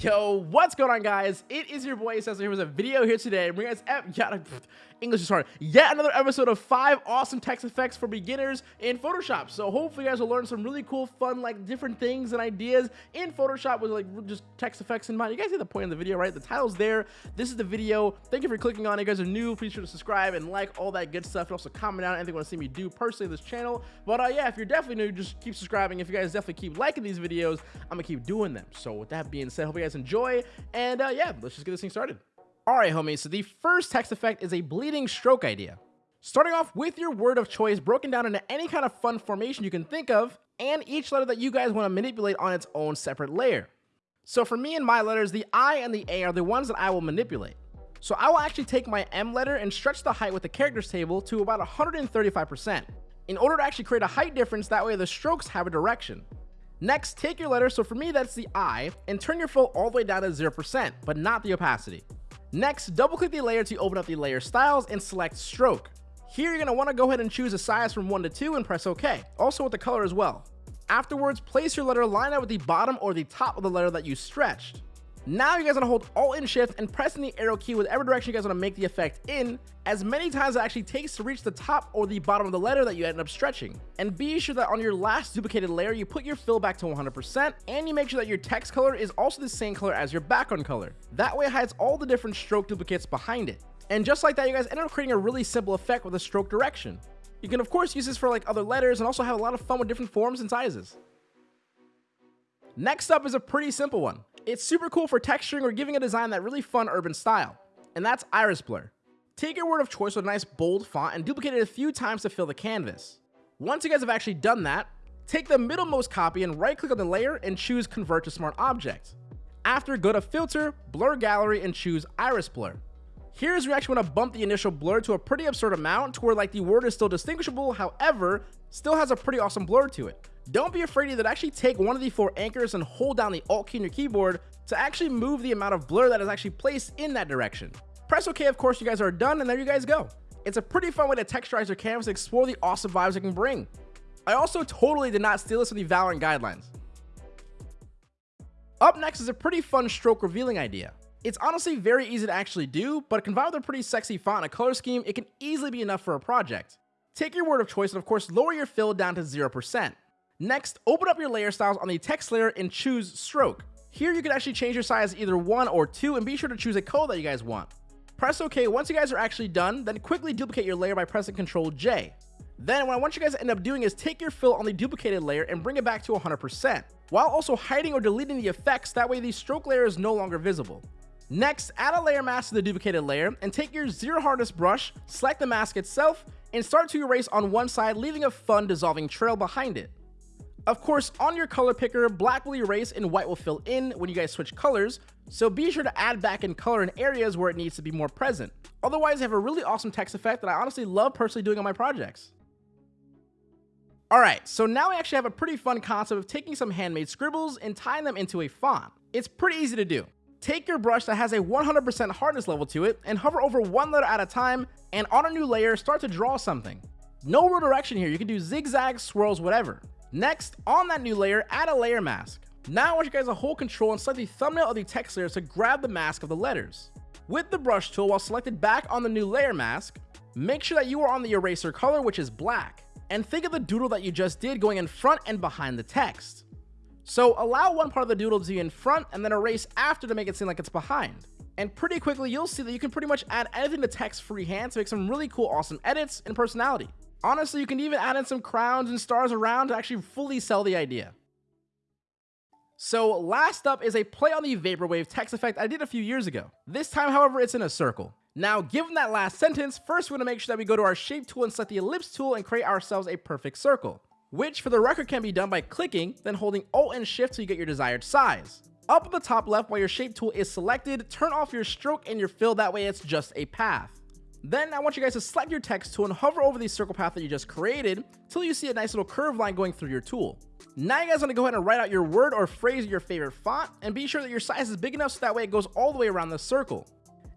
Yo, what's going on, guys? It is your boy Cesar here with a video here today. Bring us yet English is hard. Yet another episode of five awesome text effects for beginners in Photoshop. So hopefully, you guys will learn some really cool, fun, like different things and ideas in Photoshop with like just text effects in mind. You guys see the point of the video, right? The title's there. This is the video. Thank you for clicking on it. You guys are new. Please sure to subscribe and like all that good stuff. And also comment down anything you want to see me do personally this channel. But uh, yeah, if you're definitely new, just keep subscribing. If you guys definitely keep liking these videos, I'm gonna keep doing them. So with that being said, hope you guys enjoy. And uh, yeah, let's just get this thing started. Alright homies, so the first text effect is a bleeding stroke idea. Starting off with your word of choice broken down into any kind of fun formation you can think of, and each letter that you guys want to manipulate on its own separate layer. So for me and my letters, the I and the A are the ones that I will manipulate. So I will actually take my M letter and stretch the height with the characters table to about 135%, in order to actually create a height difference, that way the strokes have a direction. Next, take your letter, so for me that's the I, and turn your fill all the way down to 0%, but not the opacity. Next, double click the layer to open up the layer styles and select stroke. Here you're going to want to go ahead and choose a size from 1 to 2 and press OK, also with the color as well. Afterwards, place your letter line up with the bottom or the top of the letter that you stretched. Now you guys want to hold Alt and Shift and pressing the arrow key whatever direction you guys want to make the effect in, as many times it actually takes to reach the top or the bottom of the letter that you end up stretching. And be sure that on your last duplicated layer, you put your fill back to 100%, and you make sure that your text color is also the same color as your background color. That way it hides all the different stroke duplicates behind it. And just like that, you guys end up creating a really simple effect with a stroke direction. You can of course use this for like other letters and also have a lot of fun with different forms and sizes. Next up is a pretty simple one. It's super cool for texturing or giving a design that really fun urban style, and that's iris blur. Take your word of choice with a nice bold font and duplicate it a few times to fill the canvas. Once you guys have actually done that, take the middlemost copy and right click on the layer and choose convert to smart object. After go to filter, blur gallery and choose iris blur. Here's where you actually want to bump the initial blur to a pretty absurd amount to where like the word is still distinguishable, however, still has a pretty awesome blur to it. Don't be afraid to actually take one of the four anchors and hold down the Alt key on your keyboard to actually move the amount of blur that is actually placed in that direction. Press OK, of course, you guys are done, and there you guys go. It's a pretty fun way to texturize your canvas and explore the awesome vibes it can bring. I also totally did not steal this from the Valorant guidelines. Up next is a pretty fun stroke revealing idea. It's honestly very easy to actually do, but combined with a pretty sexy font and a color scheme, it can easily be enough for a project. Take your word of choice and of course lower your fill down to 0%. Next, open up your layer styles on the text layer and choose stroke. Here you can actually change your size either 1 or 2 and be sure to choose a color that you guys want. Press OK once you guys are actually done, then quickly duplicate your layer by pressing Ctrl J. Then what I want you guys to end up doing is take your fill on the duplicated layer and bring it back to 100%, while also hiding or deleting the effects, that way the stroke layer is no longer visible. Next, add a layer mask to the duplicated layer and take your zero hardness brush, select the mask itself, and start to erase on one side, leaving a fun dissolving trail behind it. Of course, on your color picker, black will erase and white will fill in when you guys switch colors, so be sure to add back in color in areas where it needs to be more present. Otherwise, you have a really awesome text effect that I honestly love personally doing on my projects. Alright, so now we actually have a pretty fun concept of taking some handmade scribbles and tying them into a font. It's pretty easy to do. Take your brush that has a 100% hardness level to it and hover over one letter at a time and on a new layer start to draw something. No real direction here, you can do zigzags, swirls, whatever. Next, on that new layer, add a layer mask. Now I want you guys to hold control and select the thumbnail of the text layer to grab the mask of the letters. With the brush tool while selected back on the new layer mask, make sure that you are on the eraser color which is black, and think of the doodle that you just did going in front and behind the text. So allow one part of the doodle to be in front and then erase after to make it seem like it's behind. And pretty quickly you'll see that you can pretty much add anything to text freehand to make some really cool awesome edits and personality. Honestly, you can even add in some crowns and stars around to actually fully sell the idea. So last up is a play on the Vaporwave text effect I did a few years ago. This time, however, it's in a circle. Now, given that last sentence, first we're to make sure that we go to our shape tool and select the ellipse tool and create ourselves a perfect circle, which for the record can be done by clicking, then holding Alt and Shift till you get your desired size. Up at the top left while your shape tool is selected, turn off your stroke and your fill, that way it's just a path. Then I want you guys to select your text tool and hover over the circle path that you just created till you see a nice little curve line going through your tool. Now you guys want to go ahead and write out your word or phrase in your favorite font and be sure that your size is big enough so that way it goes all the way around the circle.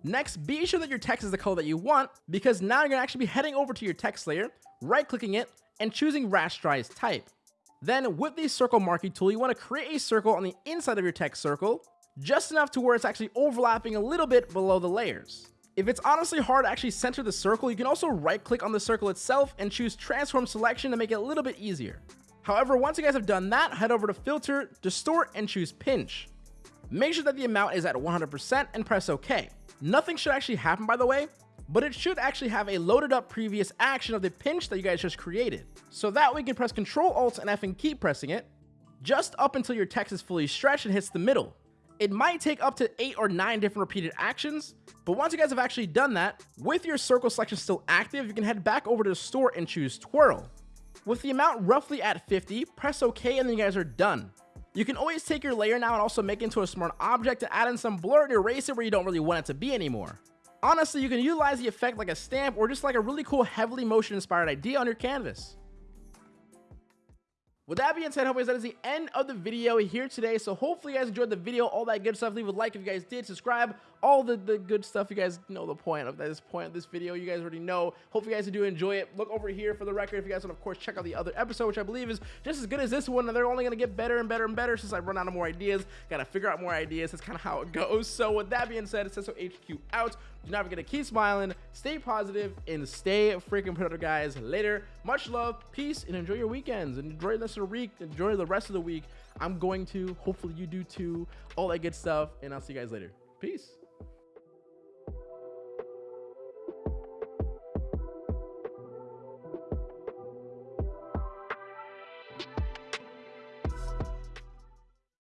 Next, be sure that your text is the color that you want because now you're going to actually be heading over to your text layer, right clicking it, and choosing rasterize type. Then with the circle marquee tool, you want to create a circle on the inside of your text circle, just enough to where it's actually overlapping a little bit below the layers. If it's honestly hard to actually center the circle, you can also right click on the circle itself and choose transform selection to make it a little bit easier. However, once you guys have done that, head over to filter, distort, and choose pinch. Make sure that the amount is at 100% and press OK. Nothing should actually happen by the way, but it should actually have a loaded up previous action of the pinch that you guys just created. So that way you can press Ctrl Alt and F and keep pressing it, just up until your text is fully stretched and hits the middle. It might take up to 8 or 9 different repeated actions, but once you guys have actually done that, with your circle selection still active, you can head back over to distort and choose Twirl. With the amount roughly at 50, press OK and then you guys are done. You can always take your layer now and also make it into a smart object to add in some blur and erase it where you don't really want it to be anymore. Honestly, you can utilize the effect like a stamp or just like a really cool heavily motion inspired idea on your canvas. With that being said, hopefully that is the end of the video here today. So hopefully you guys enjoyed the video, all that good stuff. Leave a like if you guys did, subscribe, all the, the good stuff. You guys know the point of this point of this video. You guys already know. Hope you guys do enjoy it. Look over here for the record if you guys want, of course, check out the other episode, which I believe is just as good as this one. And they're only going to get better and better and better since I run out of more ideas. Got to figure out more ideas. That's kind of how it goes. So with that being said, it says so HQ out. Do not forget to keep smiling, stay positive, and stay freaking productive, guys. Later. Much love, peace, and enjoy your weekends. Enjoy the rest of the week. Enjoy the rest of the week. I'm going to. Hopefully you do too. All that good stuff. And I'll see you guys later. Peace.